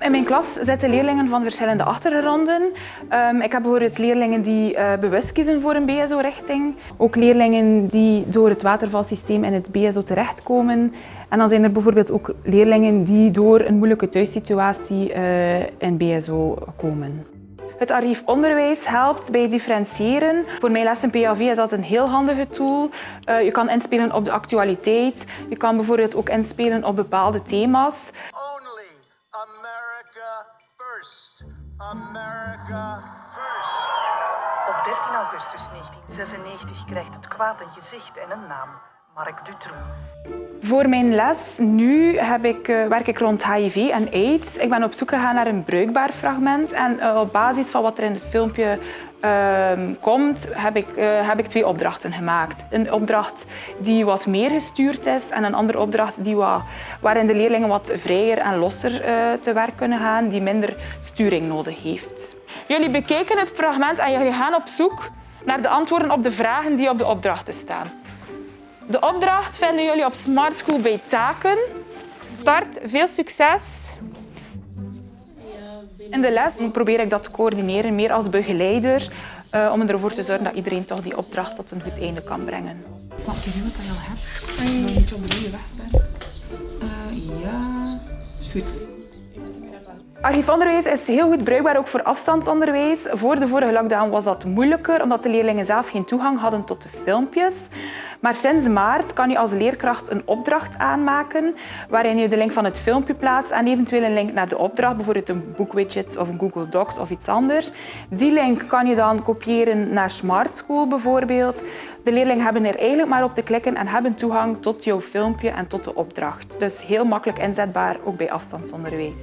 In mijn klas zitten leerlingen van verschillende achtergronden. Um, ik heb bijvoorbeeld leerlingen die uh, bewust kiezen voor een BSO-richting. Ook leerlingen die door het watervalsysteem in het BSO terechtkomen. En dan zijn er bijvoorbeeld ook leerlingen die door een moeilijke thuissituatie uh, in BSO komen. Het archief onderwijs helpt bij differentiëren. Voor mijn les in PAV is dat een heel handige tool. Uh, je kan inspelen op de actualiteit. Je kan bijvoorbeeld ook inspelen op bepaalde thema's. Only America first. America first. Op 13 augustus 1996 krijgt het kwaad een gezicht en een naam. Mark Dutroux. Voor mijn les nu heb ik, uh, werk ik rond HIV en AIDS. Ik ben op zoek gegaan naar een bruikbaar fragment. En uh, op basis van wat er in het filmpje uh, komt, heb ik, uh, heb ik twee opdrachten gemaakt. Een opdracht die wat meer gestuurd is en een andere opdracht die wat, waarin de leerlingen wat vrijer en losser te werk kunnen gaan, die minder sturing nodig heeft. Jullie bekijken het fragment en jullie gaan op zoek naar de antwoorden op de vragen die op de opdrachten staan. De opdracht vinden jullie op Smart School bij taken. Start, veel succes. In de les probeer ik dat te coördineren, meer als begeleider, uh, om ervoor te zorgen dat iedereen toch die opdracht tot een goed einde kan brengen. Mag je zien wat je al hebt? Als je de goede weg bent. Uh, ja, is goed. Archiefonderwijs is heel goed bruikbaar ook voor afstandsonderwijs. Voor de vorige lockdown was dat moeilijker, omdat de leerlingen zelf geen toegang hadden tot de filmpjes. Maar sinds maart kan je als leerkracht een opdracht aanmaken waarin je de link van het filmpje plaatst en eventueel een link naar de opdracht, bijvoorbeeld een boekwidget of een Google Docs of iets anders. Die link kan je dan kopiëren naar Smart School bijvoorbeeld. De leerlingen hebben er eigenlijk maar op te klikken en hebben toegang tot jouw filmpje en tot de opdracht. Dus heel makkelijk inzetbaar, ook bij afstandsonderwijs.